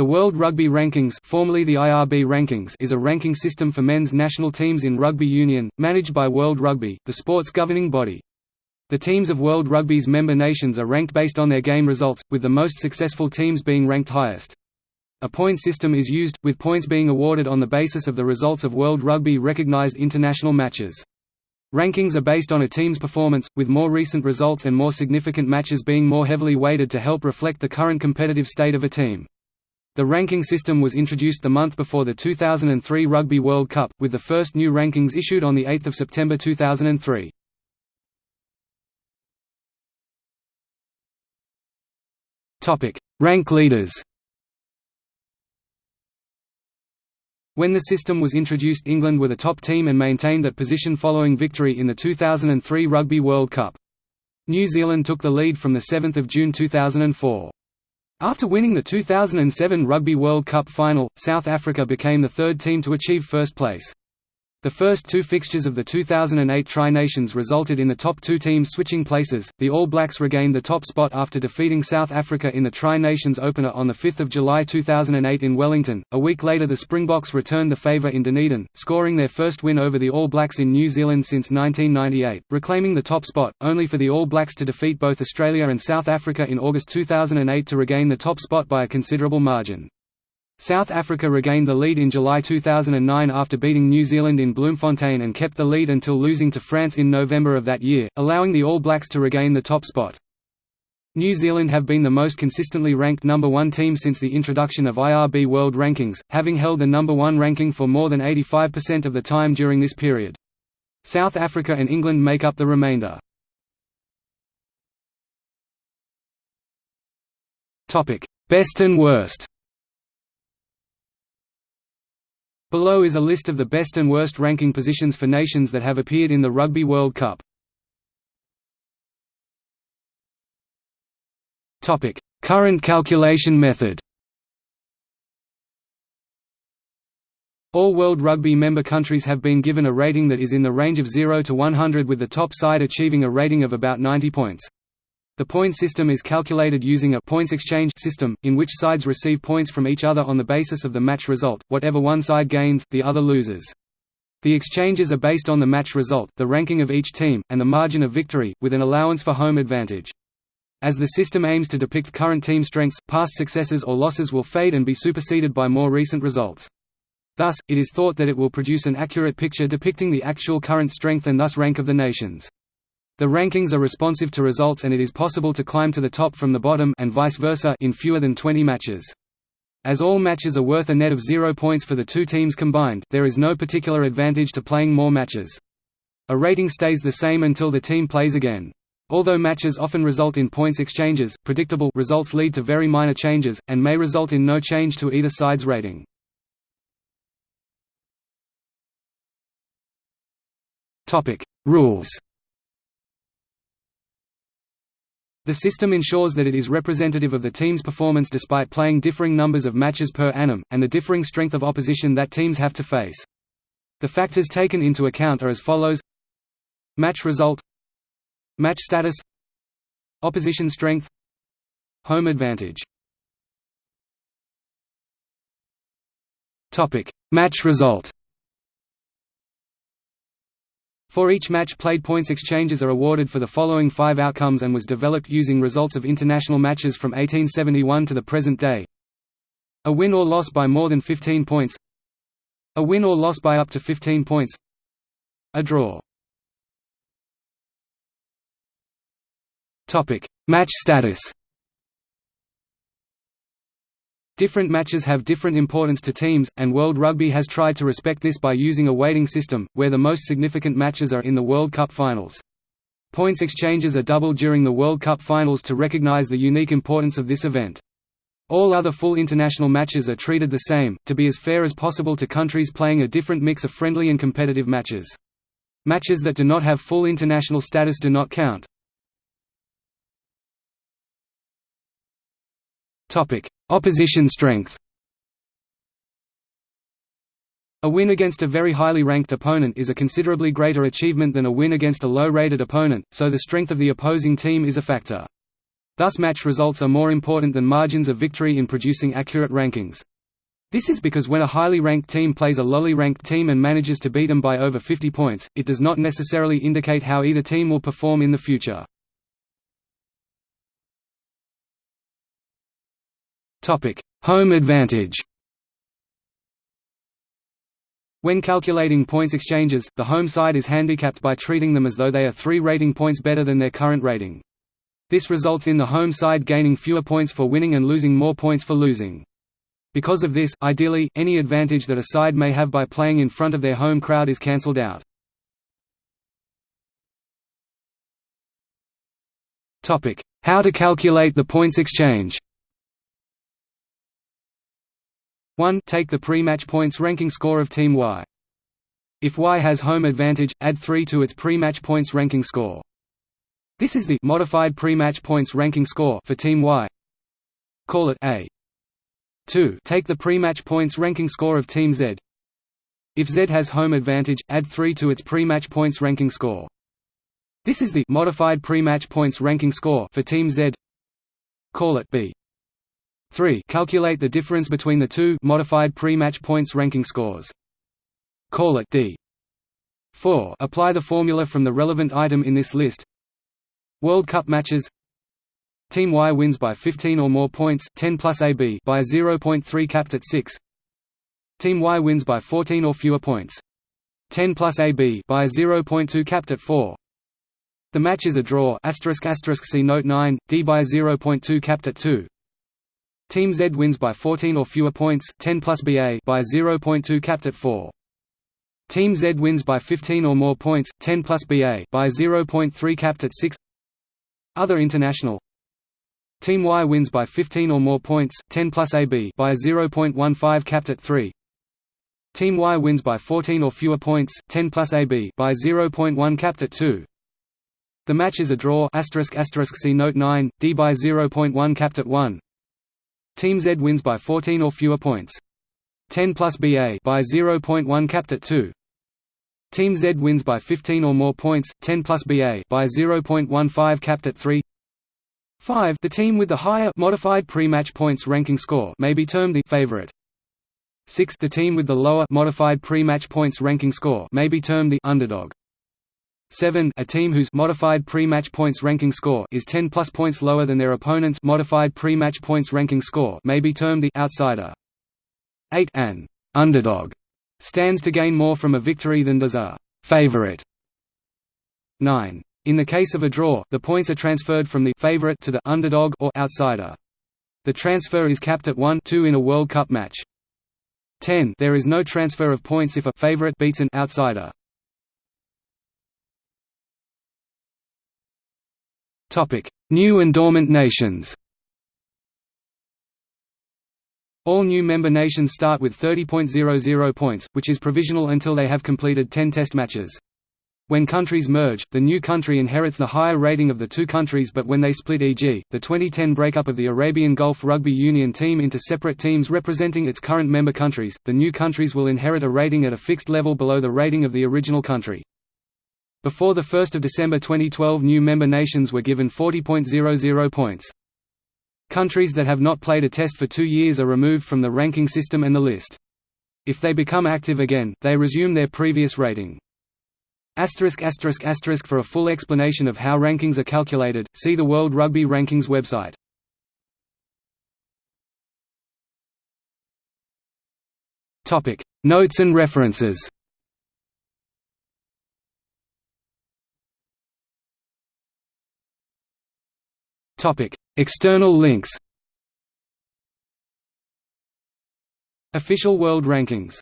The World Rugby Rankings, formerly the IRB Rankings is a ranking system for men's national teams in rugby union, managed by World Rugby, the sport's governing body. The teams of World Rugby's member nations are ranked based on their game results, with the most successful teams being ranked highest. A point system is used, with points being awarded on the basis of the results of World Rugby recognized international matches. Rankings are based on a team's performance, with more recent results and more significant matches being more heavily weighted to help reflect the current competitive state of a team. The ranking system was introduced the month before the 2003 Rugby World Cup, with the first new rankings issued on 8 September 2003. Rank leaders When the system was introduced England were the top team and maintained that position following victory in the 2003 Rugby World Cup. New Zealand took the lead from 7 June 2004. After winning the 2007 Rugby World Cup final, South Africa became the third team to achieve first place. The first two fixtures of the 2008 Tri-Nations resulted in the top two teams switching places. The All Blacks regained the top spot after defeating South Africa in the Tri-Nations opener on 5 July 2008 in Wellington. A week later the Springboks returned the favour in Dunedin, scoring their first win over the All Blacks in New Zealand since 1998, reclaiming the top spot, only for the All Blacks to defeat both Australia and South Africa in August 2008 to regain the top spot by a considerable margin. South Africa regained the lead in July 2009 after beating New Zealand in Bloemfontein and kept the lead until losing to France in November of that year, allowing the All Blacks to regain the top spot. New Zealand have been the most consistently ranked number one team since the introduction of IRB World Rankings, having held the number one ranking for more than 85% of the time during this period. South Africa and England make up the remainder. Best and worst Below is a list of the best and worst ranking positions for nations that have appeared in the Rugby World Cup. Current calculation method All World Rugby member countries have been given a rating that is in the range of 0 to 100 with the top side achieving a rating of about 90 points. The point system is calculated using a points exchange system, in which sides receive points from each other on the basis of the match result, whatever one side gains, the other loses. The exchanges are based on the match result, the ranking of each team, and the margin of victory, with an allowance for home advantage. As the system aims to depict current team strengths, past successes or losses will fade and be superseded by more recent results. Thus, it is thought that it will produce an accurate picture depicting the actual current strength and thus rank of the nations. The rankings are responsive to results and it is possible to climb to the top from the bottom and vice versa in fewer than 20 matches. As all matches are worth a net of zero points for the two teams combined, there is no particular advantage to playing more matches. A rating stays the same until the team plays again. Although matches often result in points exchanges, predictable results lead to very minor changes, and may result in no change to either side's rating. Rules The system ensures that it is representative of the team's performance despite playing differing numbers of matches per annum, and the differing strength of opposition that teams have to face. The factors taken into account are as follows. Match result. Match status. Opposition strength. Home advantage. Match result for each match played points exchanges are awarded for the following five outcomes and was developed using results of international matches from 1871 to the present day. A win or loss by more than 15 points. A win or loss by up to 15 points. A draw. Match status Different matches have different importance to teams, and World Rugby has tried to respect this by using a weighting system, where the most significant matches are in the World Cup finals. Points exchanges are doubled during the World Cup finals to recognise the unique importance of this event. All other full international matches are treated the same, to be as fair as possible to countries playing a different mix of friendly and competitive matches. Matches that do not have full international status do not count. Opposition strength A win against a very highly ranked opponent is a considerably greater achievement than a win against a low-rated opponent, so the strength of the opposing team is a factor. Thus match results are more important than margins of victory in producing accurate rankings. This is because when a highly ranked team plays a lowly ranked team and manages to beat them by over 50 points, it does not necessarily indicate how either team will perform in the future. Home advantage When calculating points exchanges, the home side is handicapped by treating them as though they are three rating points better than their current rating. This results in the home side gaining fewer points for winning and losing more points for losing. Because of this, ideally, any advantage that a side may have by playing in front of their home crowd is cancelled out. How to calculate the points exchange 1. Take the pre-match points ranking score of Team Y. If Y has home advantage, add 3 to its pre-match points ranking score. This is the modified pre-match points ranking score for Team Y. Call it A. 2. Take the pre-match points ranking score of Team Z. If Z has home advantage, add 3 to its pre-match points ranking score. This is the modified pre-match points ranking score for Team Z. Call it B. 3. Calculate the difference between the two modified pre-match points ranking scores. Call it D. 4. Apply the formula from the relevant item in this list. World Cup matches Team Y wins by 15 or more points 10 plus AB by 0.3 capped at 6. Team Y wins by 14 or fewer points 10 plus AB by 0.2 capped at 4. The match is a draw asterisk asterisk see note 9 D by 0.2 capped at 2. Team Z wins by 14 or fewer points 10 plus BA by 0.2 capped at 4. Team Z wins by 15 or more points 10 plus BA by 0.3 capped at 6. Other international Team Y wins by 15 or more points 10 plus AB by 0.15 capped at 3. Team Y wins by 14 or fewer points 10 plus AB by 0.1 capped at 2. The match is a draw asterisk asterisk see note 9 D by 0.1 capped at 1. Team Z wins by 14 or fewer points 10 plus BA by 0.1 capped at 2. Team Z wins by 15 or more points 10 plus BA by 0.15 capped at 3. 5 The team with the higher modified pre-match points ranking score may be termed the favorite. 6 The team with the lower modified pre-match points ranking score may be termed the underdog. 7 A team whose modified pre-match points ranking score is 10 plus points lower than their opponent's modified pre-match points ranking score may be termed the outsider. 8 An underdog stands to gain more from a victory than does a favorite. 9 in the case of a draw, the points are transferred from the favorite to the underdog or outsider. The transfer is capped at 1-2 in a World Cup match. 10 There is no transfer of points if a favorite beats an outsider. New and dormant nations. All new member nations start with 30.00 points, which is provisional until they have completed 10 test matches. When countries merge, the new country inherits the higher rating of the two countries but when they split e.g., the 2010 breakup of the Arabian Gulf Rugby Union team into separate teams representing its current member countries, the new countries will inherit a rating at a fixed level below the rating of the original country. Before 1 December 2012 new member nations were given 40.00 points. Countries that have not played a test for two years are removed from the ranking system and the list. If they become active again, they resume their previous rating. Asterisk asterisk asterisk for a full explanation of how rankings are calculated, see the World Rugby Rankings website. Notes and references. External links. Official World Rankings